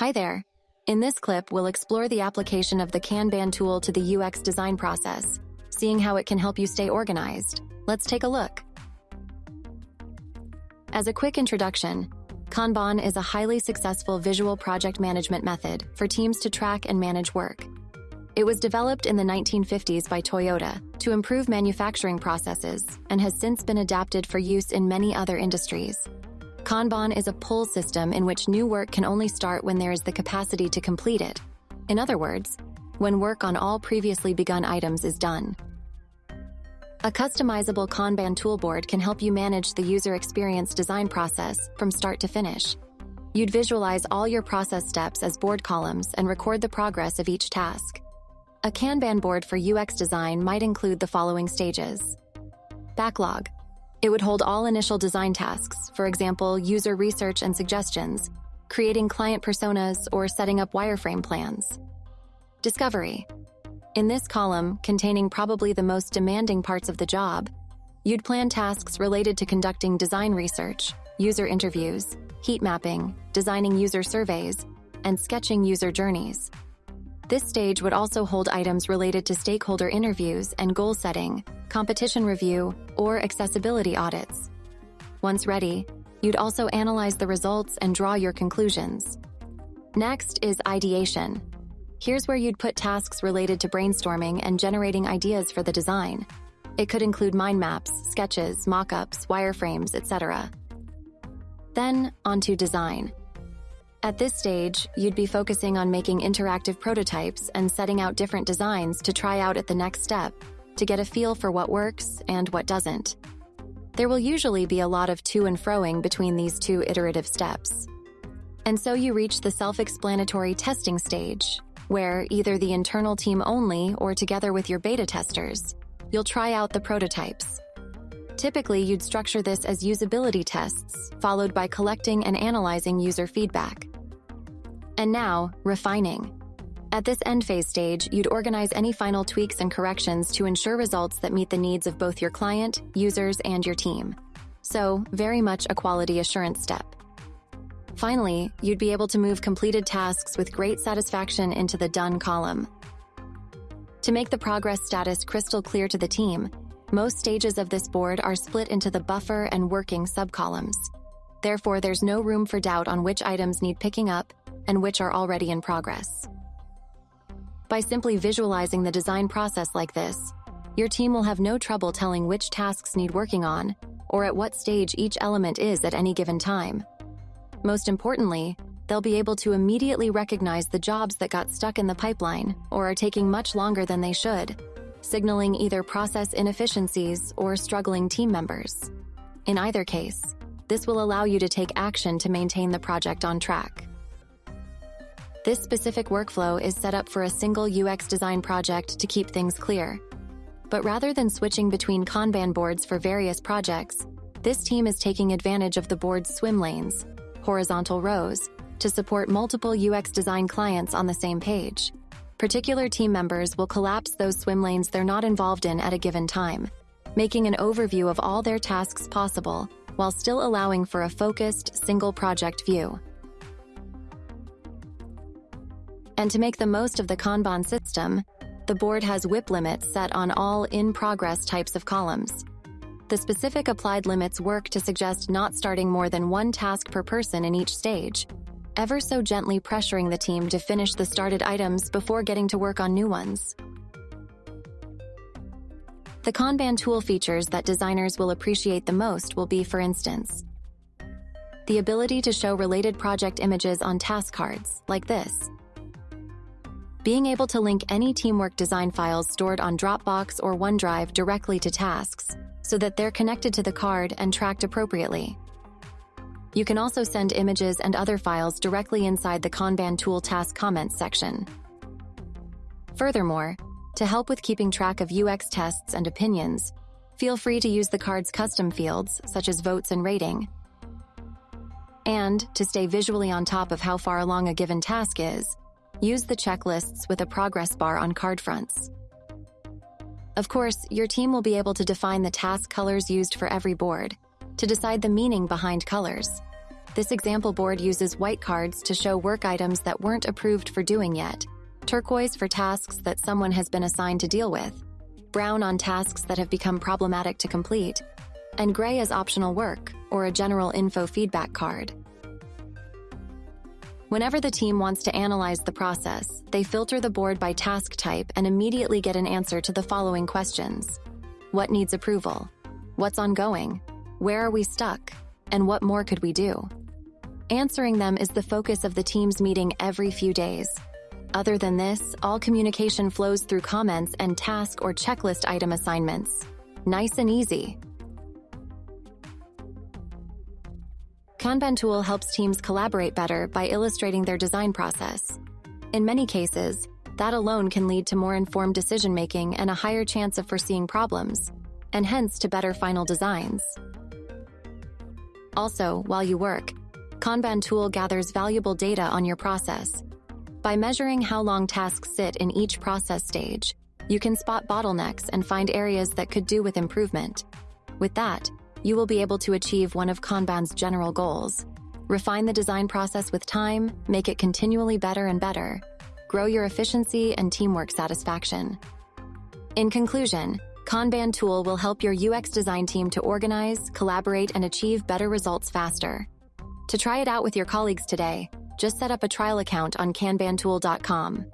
Hi there. In this clip, we'll explore the application of the Kanban tool to the UX design process, seeing how it can help you stay organized. Let's take a look. As a quick introduction, Kanban is a highly successful visual project management method for teams to track and manage work. It was developed in the 1950s by Toyota to improve manufacturing processes and has since been adapted for use in many other industries. Kanban is a pull system in which new work can only start when there is the capacity to complete it. In other words, when work on all previously begun items is done. A customizable Kanban toolboard can help you manage the user experience design process from start to finish. You'd visualize all your process steps as board columns and record the progress of each task. A Kanban board for UX design might include the following stages. Backlog. It would hold all initial design tasks, for example, user research and suggestions, creating client personas, or setting up wireframe plans. Discovery. In this column, containing probably the most demanding parts of the job, you'd plan tasks related to conducting design research, user interviews, heat mapping, designing user surveys, and sketching user journeys. This stage would also hold items related to stakeholder interviews and goal setting, competition review, or accessibility audits. Once ready, you'd also analyze the results and draw your conclusions. Next is ideation. Here's where you'd put tasks related to brainstorming and generating ideas for the design. It could include mind maps, sketches, mock-ups, wireframes, etc. Then, onto design. At this stage, you'd be focusing on making interactive prototypes and setting out different designs to try out at the next step to get a feel for what works and what doesn't. There will usually be a lot of to and froing between these two iterative steps. And so you reach the self-explanatory testing stage, where either the internal team only or together with your beta testers, you'll try out the prototypes. Typically, you'd structure this as usability tests, followed by collecting and analyzing user feedback. And now, refining. At this end phase stage, you'd organize any final tweaks and corrections to ensure results that meet the needs of both your client, users, and your team. So, very much a quality assurance step. Finally, you'd be able to move completed tasks with great satisfaction into the Done column. To make the progress status crystal clear to the team, most stages of this board are split into the buffer and working subcolumns. Therefore, there's no room for doubt on which items need picking up and which are already in progress. By simply visualizing the design process like this, your team will have no trouble telling which tasks need working on or at what stage each element is at any given time. Most importantly, they'll be able to immediately recognize the jobs that got stuck in the pipeline or are taking much longer than they should, signaling either process inefficiencies or struggling team members. In either case, this will allow you to take action to maintain the project on track. This specific workflow is set up for a single UX design project to keep things clear. But rather than switching between Kanban boards for various projects, this team is taking advantage of the board's swim lanes, horizontal rows, to support multiple UX design clients on the same page. Particular team members will collapse those swim lanes they're not involved in at a given time, making an overview of all their tasks possible while still allowing for a focused, single project view. And to make the most of the Kanban system, the board has WIP limits set on all in-progress types of columns. The specific applied limits work to suggest not starting more than one task per person in each stage, ever so gently pressuring the team to finish the started items before getting to work on new ones. The Kanban tool features that designers will appreciate the most will be, for instance, the ability to show related project images on task cards, like this, being able to link any teamwork design files stored on Dropbox or OneDrive directly to tasks, so that they're connected to the card and tracked appropriately. You can also send images and other files directly inside the Kanban tool task comments section. Furthermore, to help with keeping track of UX tests and opinions, feel free to use the card's custom fields, such as votes and rating. And to stay visually on top of how far along a given task is, Use the checklists with a progress bar on card fronts. Of course, your team will be able to define the task colors used for every board, to decide the meaning behind colors. This example board uses white cards to show work items that weren't approved for doing yet, turquoise for tasks that someone has been assigned to deal with, brown on tasks that have become problematic to complete, and gray as optional work or a general info feedback card. Whenever the team wants to analyze the process, they filter the board by task type and immediately get an answer to the following questions. What needs approval? What's ongoing? Where are we stuck? And what more could we do? Answering them is the focus of the team's meeting every few days. Other than this, all communication flows through comments and task or checklist item assignments. Nice and easy. Kanban tool helps teams collaborate better by illustrating their design process. In many cases, that alone can lead to more informed decision making and a higher chance of foreseeing problems, and hence to better final designs. Also, while you work, Kanban tool gathers valuable data on your process. By measuring how long tasks sit in each process stage, you can spot bottlenecks and find areas that could do with improvement. With that, you will be able to achieve one of Kanban's general goals. Refine the design process with time, make it continually better and better. Grow your efficiency and teamwork satisfaction. In conclusion, Kanban tool will help your UX design team to organize, collaborate, and achieve better results faster. To try it out with your colleagues today, just set up a trial account on kanbantool.com.